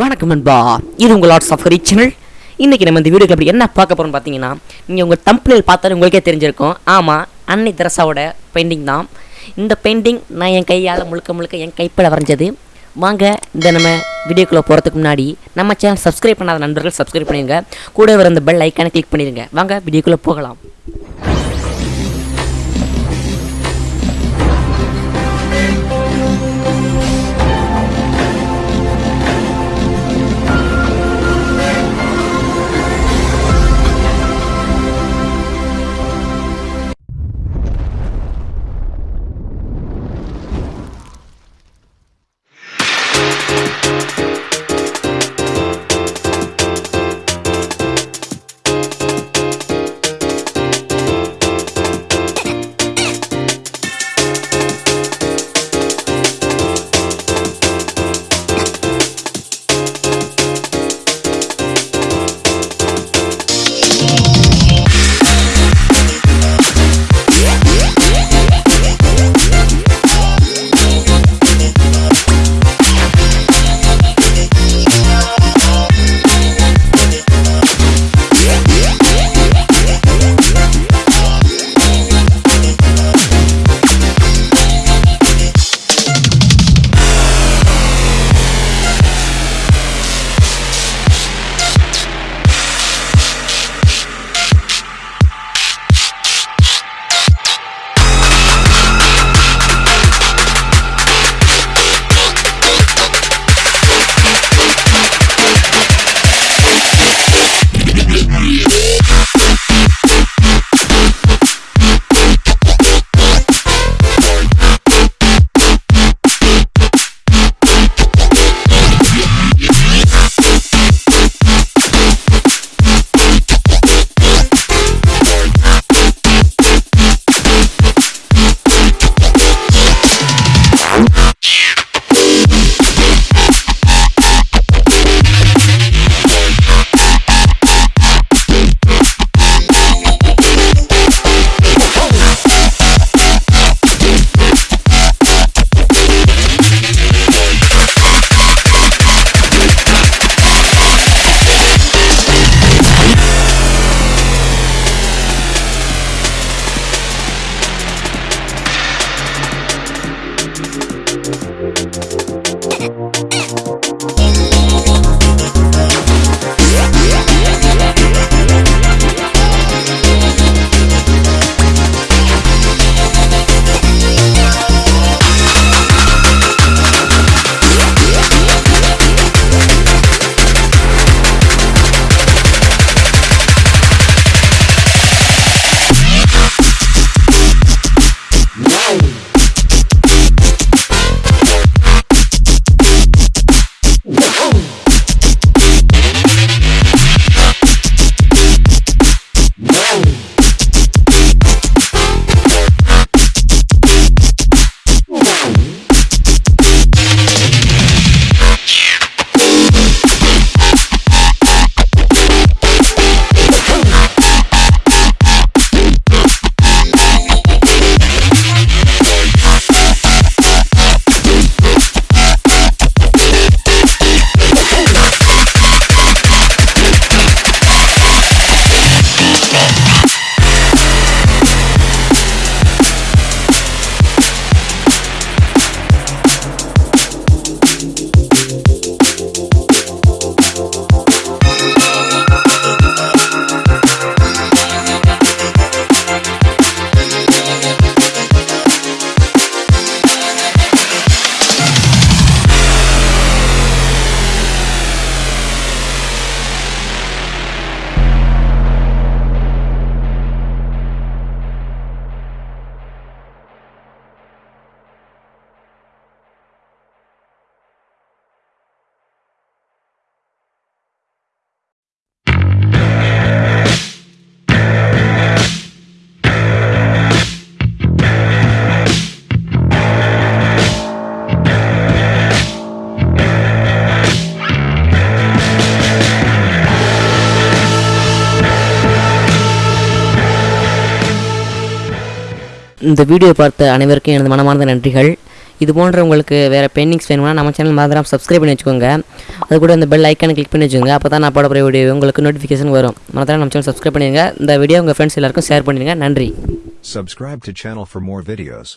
வணக்கம் நண்பா. இது உங்கள் ஆர்ட்ஸ் ஆஃப் ஹரி சேனல் இன்றைக்கி நம்ம இந்த வீடியோக்கு அப்படி என்ன பார்க்க போகிறோம்னு பார்த்தீங்கன்னா நீங்கள் உங்கள் தம்பனில் பார்த்தாலே உங்களுக்கே தெரிஞ்சிருக்கும். ஆமாம் அன்னை தெரசாவோட பெயிண்டிங் தான். இந்த பெயிண்டிங் நான் என் கையால் முழுக்க முழுக்க என் கைப்பட வரைஞ்சது. வாங்க இந்த நம்ம வீடியோக்குள்ளே போகிறதுக்கு முன்னாடி நம்ம சேனல் சப்ஸ்கிரைப் பண்ணாத நண்பர்கள் சப்ஸ்கிரைப் பண்ணிடுங்க கூட வர அந்த பெல் ஐக்கானை கிளிக் பண்ணிடுங்க வாங்க வீடியோக்குள்ளே போகலாம். இந்த வீடியோ பார்த்த அனைவருக்கும் எனது மனமார்ந்த நன்றிகள். இது போன்ற உங்களுக்கு வேறு பெயிண்டிங்ஸ் வேணும்னா நம்ம சேனல் மாதிரி சப்ஸ்கிரைப் பண்ணி வச்சுக்கோங்க. அது கூட அந்த பெல் ஐக்கானை கிளிக் பண்ணி வச்சுக்கோங்க. அப்போ தான் நான் போட வீடியோ உங்களுக்கு நோட்டிஃபிகேஷன் வரும். மறந்துடாம நம்ம சேனல் சப்ஸ்கிரைப் பண்ணிடுங்க. இந்த வீடியோ உங்கள் ஃப்ரெண்ட்ஸ் எல்லாருக்கும் ஷேர் பண்ணிடுங்க. நன்றி. Subscribe to channel for more videos.